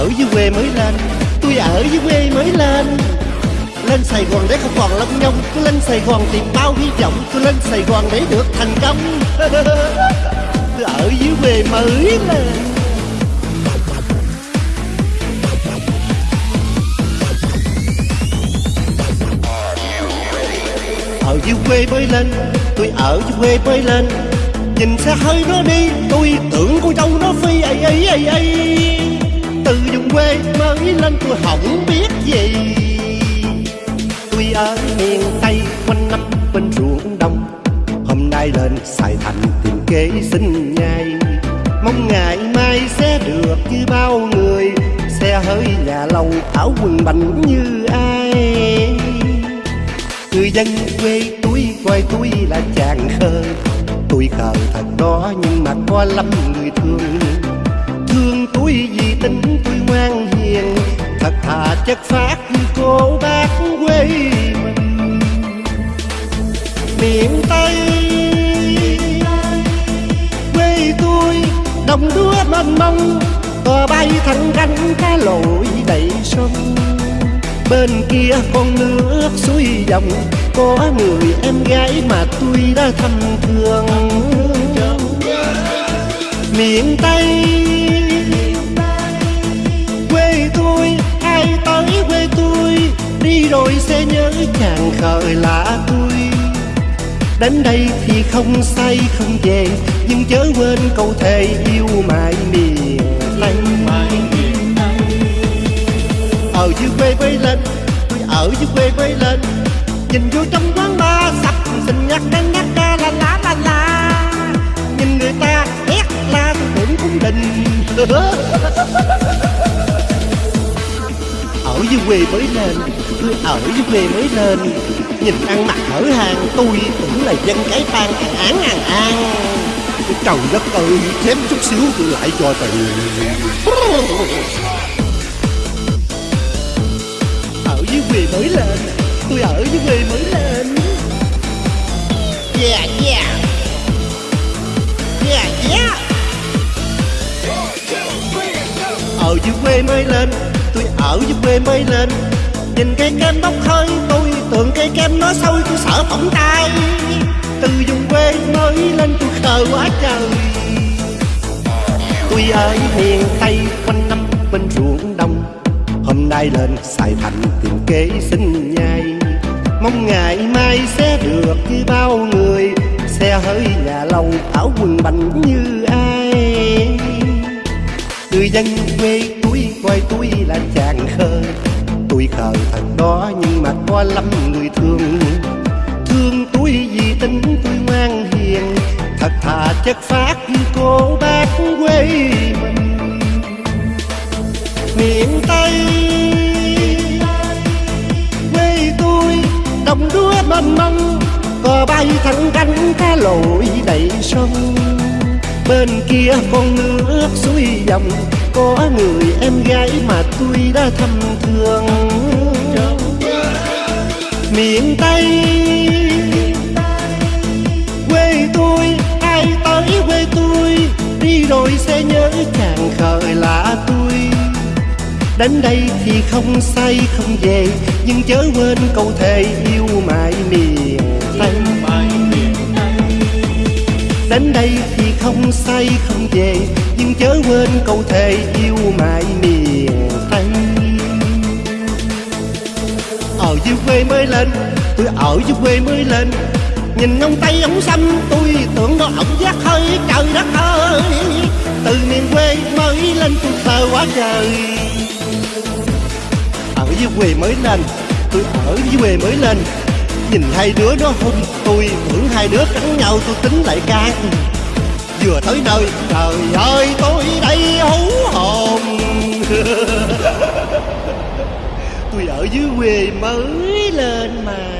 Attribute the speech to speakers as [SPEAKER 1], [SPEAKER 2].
[SPEAKER 1] ở dưới quê mới lên. Tôi ở dưới quê mới lên. Lên Sài Gòn để không còn lông nhông. Tôi lên Sài Gòn tìm bao hy vọng. Tôi lên Sài Gòn để được thành công. Tôi ở dưới quê mới lên. Ở dưới quê mới lên. Tôi ở dưới quê mới lên. Nhìn xe hơi nó đi. Tôi tưởng cô dâu nó phi ấy ấy ấy ấy từ vùng quê mới lên tôi không biết gì. Tôi ở miền Tây quanh năm bên ruộng đông, Hôm nay lên Sài Thành tìm kế sinh nhai. Mong ngày mai sẽ được như bao người, Xe hơi nhà lâu áo quần bành như ai. Người dân quê tôi coi tôi là chàng khờ, Tôi khờ thật đó nhưng mà có lắm người Thương. Chất phát cô bác quê mình. Miền Tây, Quê tôi, đồng đúa mênh mông Cò bay thẳng cánh cá lội đầy sông. Bên kia con nước suối dòng, Có người em gái mà tôi đã thăm thương. Miền Tây sẽ nhớ chàng khởi là tôi Đến đây thì không say, không về, Nhưng chớ quên câu thề yêu mãi miền Tây. Ở dưới quê mới lên Tôi ở dưới quê mới lên, Nhìn vô trong quán bar sập xin nhắc đến nhắc ca la la la la. Nhìn người ta hét la tôi tưởng cũng đình quê mới lên Tôi ở dưới quê mới lên Nhìn ăn mặc hở hàng, Tôi tưởng là dân cái tan an án an an. Trời đất ơi, Thêm chút xíu tôi lại cho tiền ở dưới quê mới lên, tôi ở dưới quê mới lên. Yeah yeah. Yeah yeah. Ở dưới quê mới lên tôi ở dưới quê mới lên. Nhìn cây kem bốc hơi, tôi tưởng cây kem nó sôi tôi sợ phỏng tay. Từ vùng quê mới lên, tôi khờ quá trời. Tôi ở miền tây, quanh năm bên ruộng đông Hôm nay lên Sài Thành tìm kế sinh nhai. Mong ngày mai sẽ được như bao người. Xe hơi nhà lâu áo quần bành như ai. Người dân quê coi tôi là chàng khờ Tôi khờ thật đó, nhưng mà có lắm người thương. Thương tôi vì tính tôi ngoan hiền. Thật thà chất phát như cô bác quê mình. Miền Tây, quê tôi, đồng đúa mênh mông cò bay thẳng cánh cá lội đầy sông bên kia con nước suối dòng có người em gái mà tôi đã thăm thương. Miền Tây quê tôi ai tới quê tôi đi rồi sẽ nhớ chàng khờ là tôi. Đến đây thì không say không về Nhưng chớ quên câu thề yêu mãi miền Tây. Đến đây thì không say không về, Nhưng chớ quên câu thề yêu mãi miền Tây. Ở dưới quê mới lên, Tôi ở dưới quê mới lên. Nhìn ông Tây, ông xăm tôi tưởng đó ổng giác hơi, trời đất ơi. Từ miền quê mới lên tôi sợ quá trời. Ở dưới quê mới lên, tôi ở dưới quê mới lên. Nhìn hai đứa nó hung tôi tưởng hai đứa cắn nhau, tôi tính lại can vừa tới nơi. Trời ơi, tôi đây hú hồn. Tôi ở dưới quê mới lên mà.